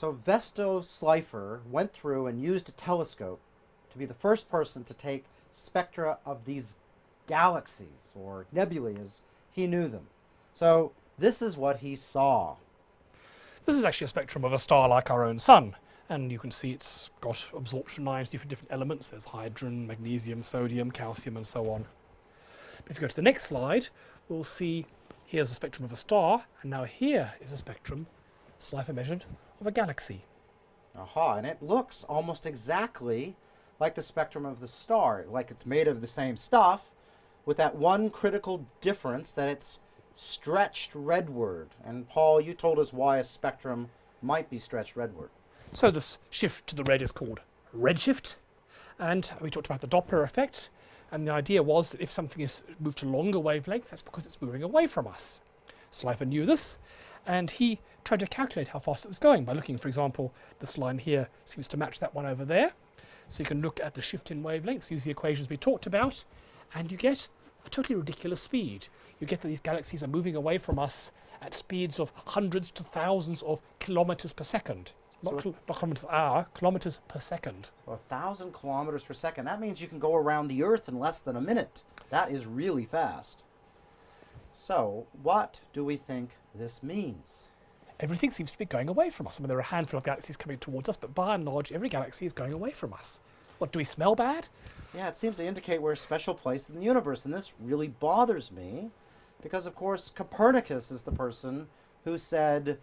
So Vesto Slipher went through and used a telescope to be the first person to take spectra of these galaxies, or nebulae as he knew them. So this is what he saw. This is actually a spectrum of a star like our own sun. And you can see it's got absorption lines, different different elements. There's hydrogen, magnesium, sodium, calcium, and so on. If you go to the next slide, we'll see here's a spectrum of a star, and now here is a spectrum, Slipher measured, of a galaxy. Aha, and it looks almost exactly like the spectrum of the star, like it's made of the same stuff, with that one critical difference that it's stretched redward. And Paul, you told us why a spectrum might be stretched redward. So this shift to the red is called redshift. And we talked about the Doppler effect. And the idea was that if something is moved to longer wavelengths, that's because it's moving away from us. Slipher knew this, and he tried to calculate how fast it was going by looking, for example, this line here seems to match that one over there. So you can look at the shift in wavelengths, use the equations we talked about, and you get a totally ridiculous speed. You get that these galaxies are moving away from us at speeds of hundreds to thousands of kilometers per second. Not, So- not kilometers per hour, kilometers per second. A thousand kilometers per second. That means you can go around the Earth in less than a minute. That is really fast. So, what do we think this means? Everything seems to be going away from us. I mean, there are a handful of galaxies coming towards us, but by and large, every galaxy is going away from us. What, do we smell bad? Yeah, it seems to indicate we're a special place in the universe, and this really bothers me because, of course, Copernicus is the person who said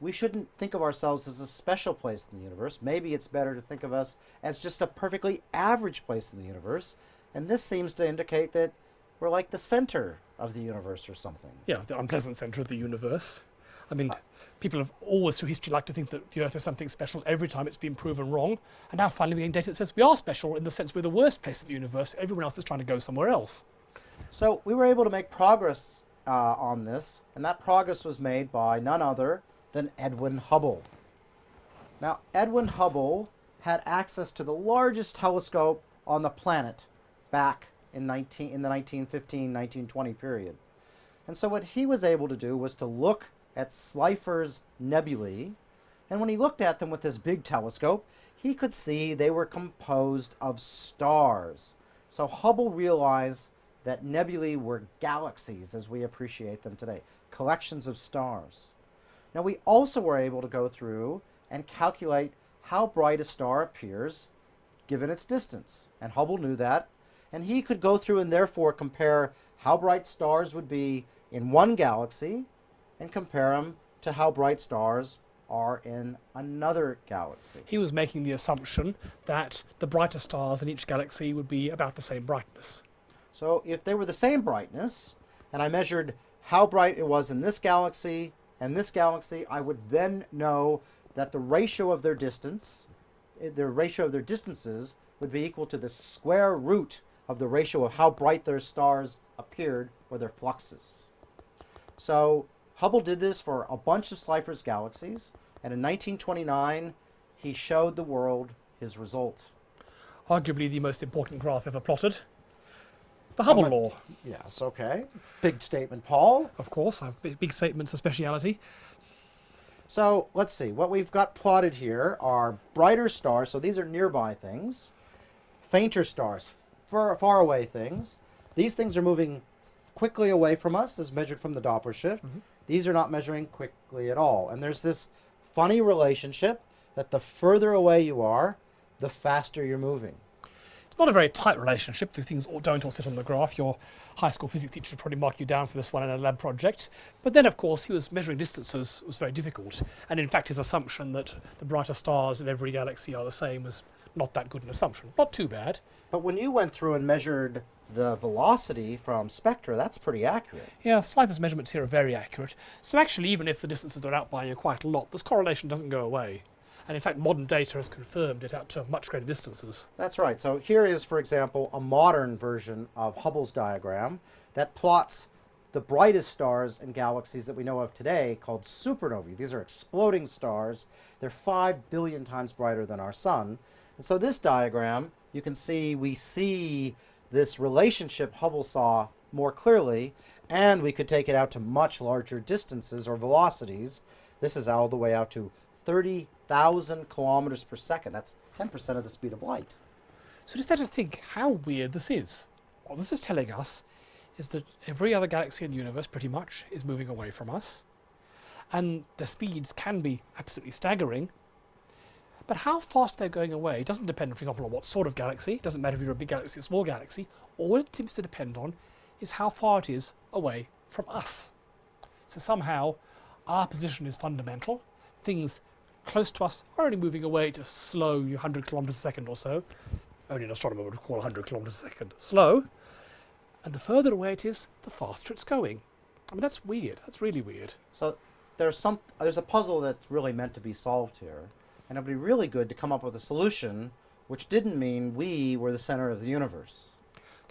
we shouldn't think of ourselves as a special place in the universe. Maybe it's better to think of us as just a perfectly average place in the universe, and this seems to indicate that we're like the center of the universe or something. Yeah, the unpleasant centre of the universe. I mean, uh, people have always through history liked to think that the Earth is something special every time it's been proven wrong. And now finally we're getting data that says we are special in the sense we're the worst place in the universe. Everyone else is trying to go somewhere else. So we were able to make progress uh, on this, and that progress was made by none other than Edwin Hubble. Now, Edwin Hubble had access to the largest telescope on the planet back in, 19, in the 1915-1920 period. And so what he was able to do was to look at Slipher's nebulae, and when he looked at them with his big telescope, he could see they were composed of stars. So Hubble realized that nebulae were galaxies as we appreciate them today, collections of stars. Now we also were able to go through and calculate how bright a star appears given its distance. And Hubble knew that. And he could go through and therefore compare how bright stars would be in one galaxy and compare them to how bright stars are in another galaxy. He was making the assumption that the brighter stars in each galaxy would be about the same brightness. So if they were the same brightness, and I measured how bright it was in this galaxy and this galaxy, I would then know that the ratio of their distance, eh, the ratio of their distances would be equal to the square root of the ratio of how bright their stars appeared or their fluxes. So Hubble did this for a bunch of Slipher's galaxies, and in 1929 he showed the world his results. Arguably the most important graph ever plotted. The Hubble much- law, Yes, okay. Big statement, Paul. of course. Big, statements of speciality. So let's see. What we've got plotted here are brighter stars. So these are nearby things. Fainter stars, far, far away things. These things are moving quickly away from us as measured from the Doppler shift. Mm-hmm. These are not measuring quickly at all. And there's this funny relationship that the further away you are, the faster you're moving. It's not a very tight relationship. The things all don't all sit on the graph. Your high school physics teacher would probably mark you down for this one in a lab project. But then, of course, he was measuring distances was very difficult. And in fact, his assumption that the brighter stars in every galaxy are the same was not that good an assumption. Not too bad. But when you went through and measured the velocity from spectra, that's pretty accurate. Yeah, Slipher's measurements here are very accurate. So actually, even if the distances are out by you quite a lot, this correlation doesn't go away. And in fact, modern data has confirmed it out to much greater distances. That's right. So here is, for example, a modern version of Hubble's diagram that plots the brightest stars and galaxies that we know of today called supernovae. These are exploding stars. They're 5 billion times brighter than our sun. And so this diagram, you can see, we see this relationship Hubble saw more clearly, and we could take it out to much larger distances or velocities. This is all the way out to 30,000 kilometers per second. That's 10% of the speed of light. So just have to think how weird this is. What this is telling us is that every other galaxy in the universe pretty much is moving away from us. And the speeds can be absolutely staggering. But how fast they're going away doesn't depend, for example, on what sort of galaxy. It doesn't matter if you're a big galaxy or a small galaxy. All it seems to depend on is how far it is away from us. So somehow our position is fundamental. Things close to us are only moving away at a slow 100 kilometers a second or so. Only an astronomer would call 100 kilometers a second slow. And the further away it is, the faster it's going. I mean, that's weird. That's really weird. So there's some there's a puzzle that's really meant to be solved here, and it'd be really good to come up with a solution which didn't mean we were the center of the universe.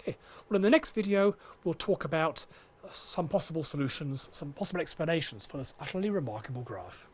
Okay, well in the next video we'll talk about some possible solutions, some possible explanations for this utterly remarkable graph.